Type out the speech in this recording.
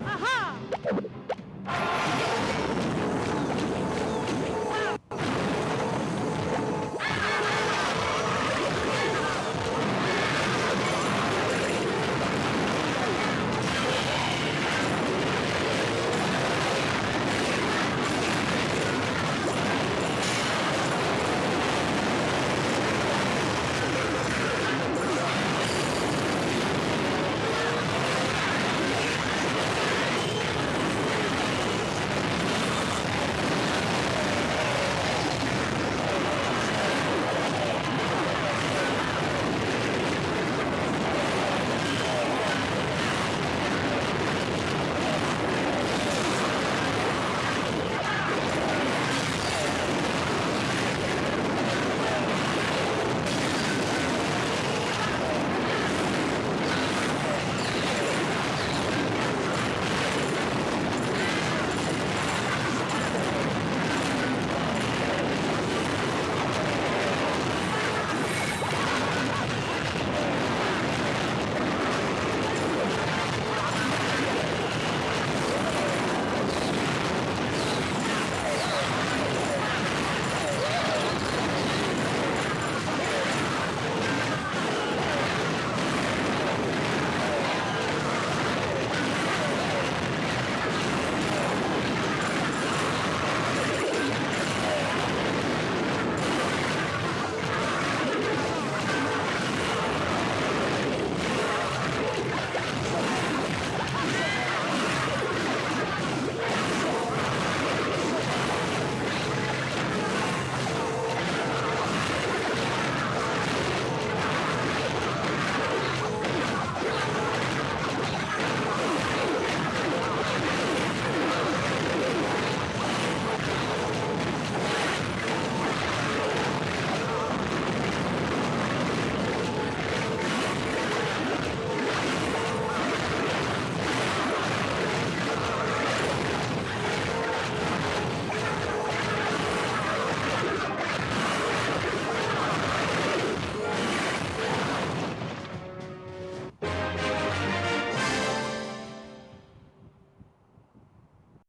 Aha!